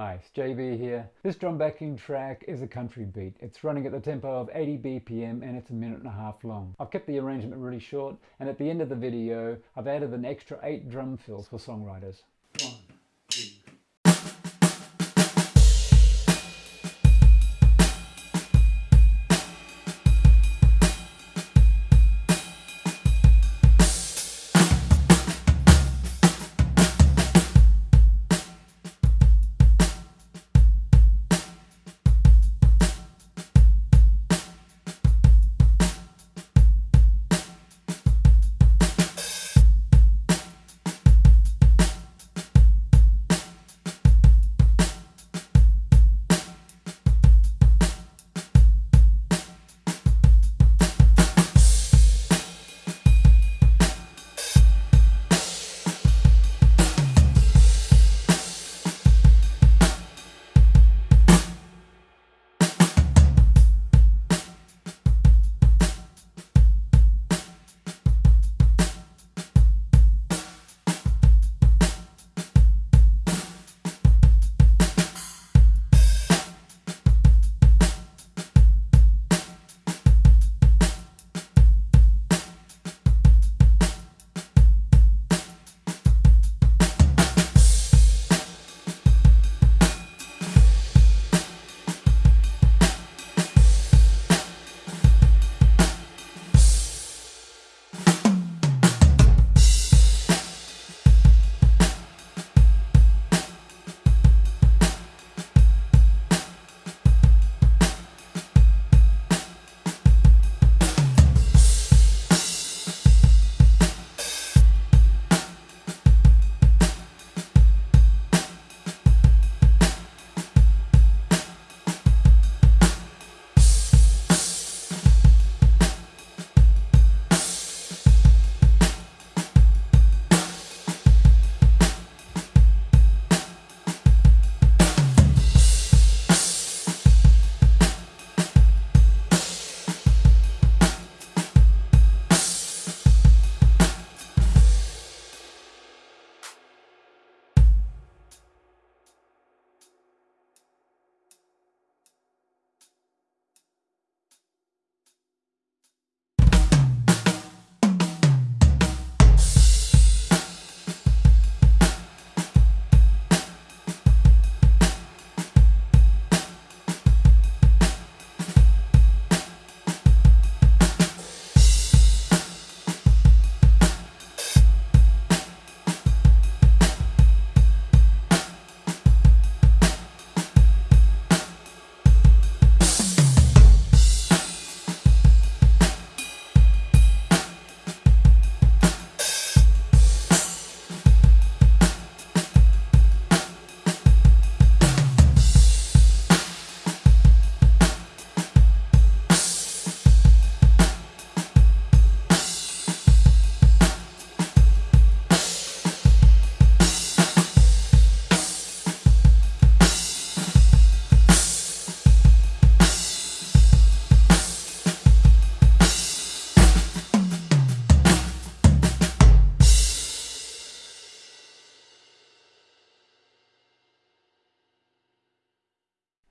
Hi, it's JB here. This drum backing track is a country beat. It's running at the tempo of 80 BPM and it's a minute and a half long. I've kept the arrangement really short and at the end of the video I've added an extra 8 drum fills for songwriters.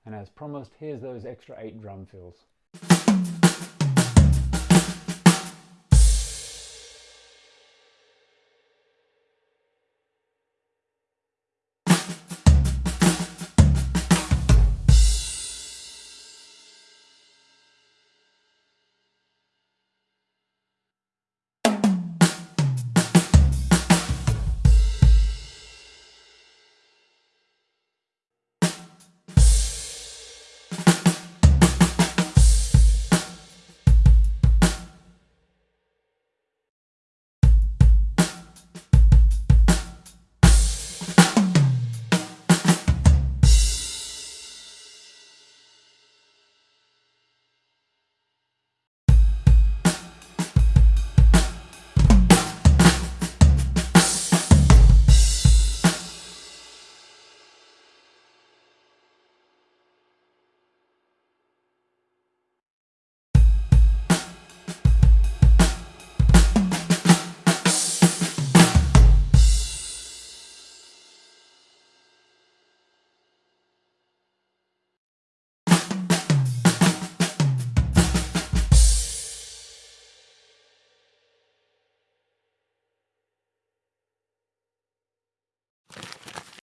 And as promised, here's those extra eight drum fills.